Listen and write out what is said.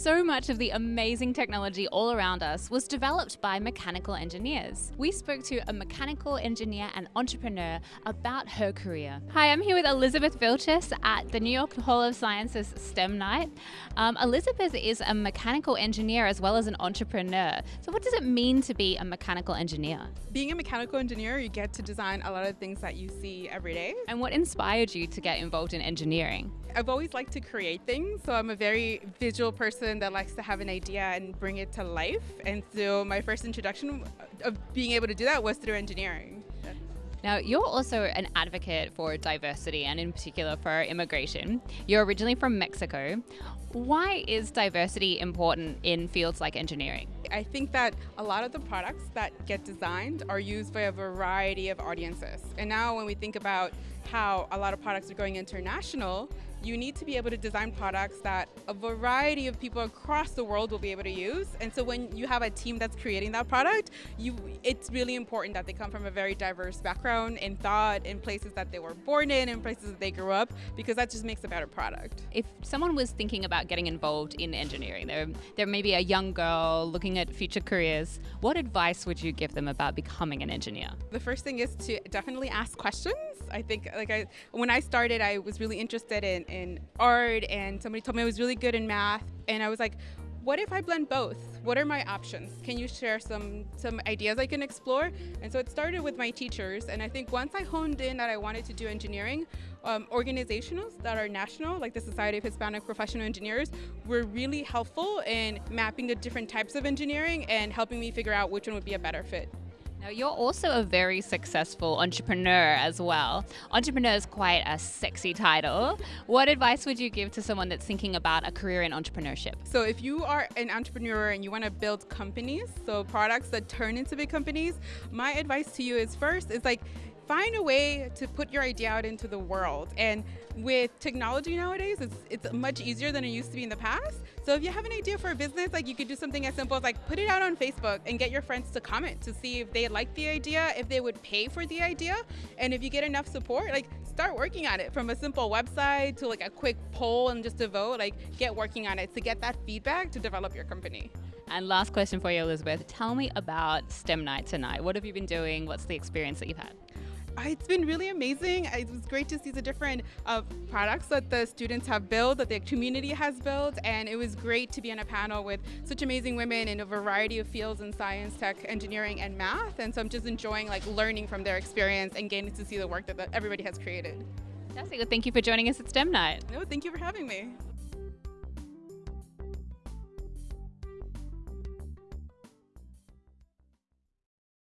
So much of the amazing technology all around us was developed by mechanical engineers. We spoke to a mechanical engineer and entrepreneur about her career. Hi, I'm here with Elizabeth Vilches at the New York Hall of Sciences STEM Night. Um, Elizabeth is a mechanical engineer as well as an entrepreneur. So, what does it mean to be a mechanical engineer? Being a mechanical engineer, you get to design a lot of things that you see every day. And what inspired you to get involved in engineering? I've always liked to create things, so I'm a very visual person that likes to have an idea and bring it to life. And so my first introduction of being able to do that was through engineering. Now, you're also an advocate for diversity and, in particular, for immigration. You're originally from Mexico. Why is diversity important in fields like engineering? I think that a lot of the products that get designed are used by a variety of audiences. And now, when we think about how a lot of products are going international, you need to be able to design products that a variety of people across the world will be able to use. And so when you have a team that's creating that product, you it's really important that they come from a very diverse background in thought, in places that they were born in, in places that they grew up, because that just makes a better product. If someone was thinking about getting involved in engineering, they're, they're maybe a young girl looking at future careers, what advice would you give them about becoming an engineer? The first thing is to definitely ask questions. I think like I when I started I was really interested in in art and somebody told me I was really good in math and I was like what if I blend both? What are my options? Can you share some some ideas I can explore? And so it started with my teachers, and I think once I honed in that I wanted to do engineering, um, organizations that are national, like the Society of Hispanic Professional Engineers, were really helpful in mapping the different types of engineering and helping me figure out which one would be a better fit. Now, you're also a very successful entrepreneur as well. Entrepreneur is quite a sexy title. What advice would you give to someone that's thinking about a career in entrepreneurship? So, if you are an entrepreneur and you want to build companies, so products that turn into big companies, my advice to you is first is like find a way to put your idea out into the world. And with technology nowadays, it's, it's much easier than it used to be in the past. So if you have an idea for a business, like you could do something as simple as like put it out on Facebook and get your friends to comment to see if they like the idea, if they would pay for the idea. And if you get enough support, like start working on it from a simple website to like a quick poll and just a vote, like get working on it to get that feedback to develop your company. And last question for you, Elizabeth. Tell me about STEM Night tonight. What have you been doing? What's the experience that you've had? It's been really amazing. It was great to see the different uh, products that the students have built, that the community has built, and it was great to be on a panel with such amazing women in a variety of fields in science, tech, engineering, and math. And so I'm just enjoying like learning from their experience and getting to see the work that the, everybody has created. Fantastic. Well, thank you for joining us at STEM Night. No, thank you for having me.